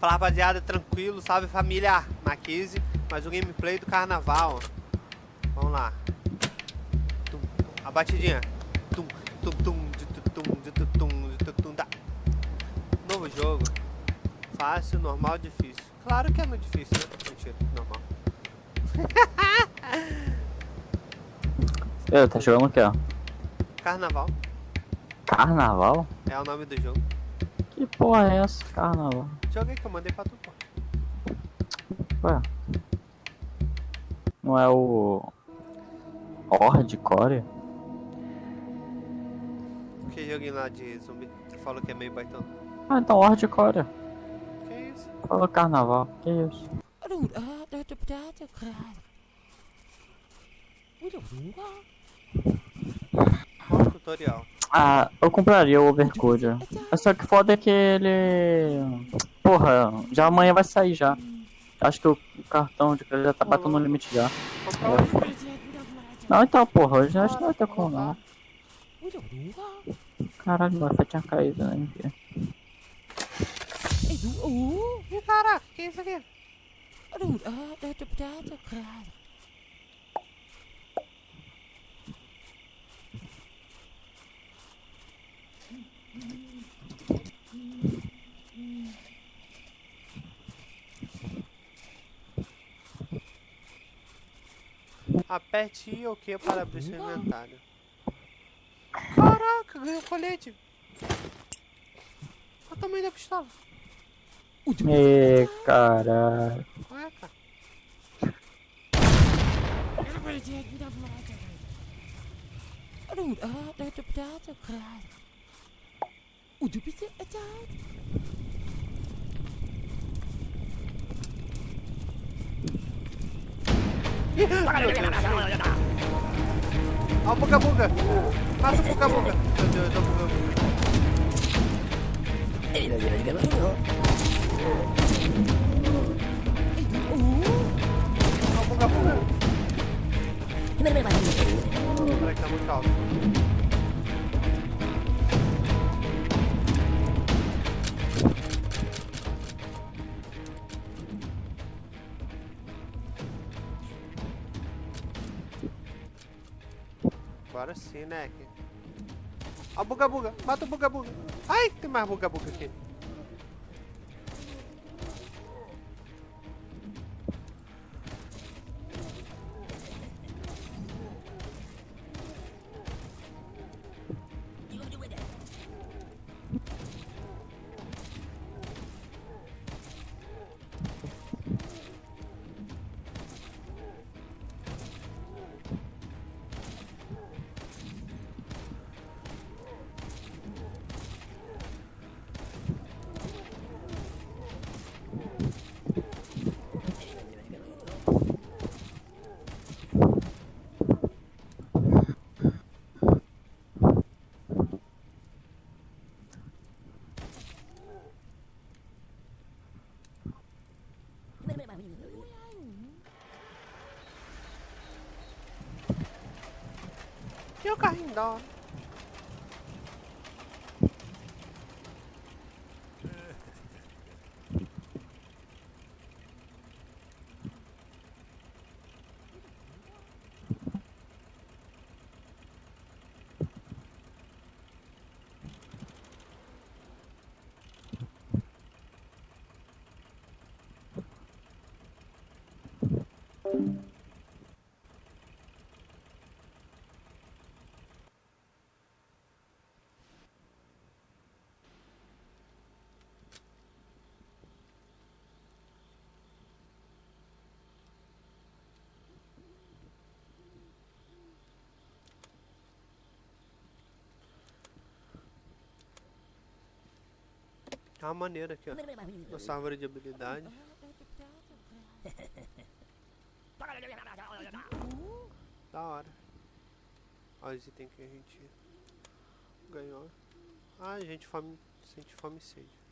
Fala rapaziada, tranquilo, salve família Maquise, mais um gameplay do carnaval. Vamos lá. Tum, a batidinha. Tum, tum, tum, de de de da. Novo jogo. Fácil, normal, difícil. Claro que é muito difícil, né? Mentira, normal. Eu, tá jogando o que, ó? Carnaval Carnaval? É o nome do jogo. Que porra é essa, carnaval? Joguei que eu mandei pra tu, pô. Ué. Não é o. Horde Core? Que joguinho lá de zumbi? Tu falou que é meio baitão. Ah, então Horde Core. Que isso? Falou carnaval, que isso? Tutorial. Ah, eu compraria o Overcode, Só que foda é que ele. Porra, já amanhã vai sair já. Acho que o cartão de crédito já tá batendo no limite já. Não, então, porra, hoje acho que não vai ter como não. Caralho, meu tinha caído, né? Uh, uh, cara, que é isso aqui? Ah, Aperte I ou Q para abrir seu inventário. Caraca, ganhou colete. Olha o tamanho da pistola. Ê, caralho. Ué, cara. Ih, meu Deus, gente. Ó o buga buga. Passa o buga Agora sim, né? Ó o buga buga. Mata o buga buga. Ai, tem mais buga buga aqui. E o carrinho da Tá uma maneira aqui, ó. Nossa árvore de habilidade. Da hora. Olha os itens que a gente ganhou. Ah, gente fome, sente fome e sede.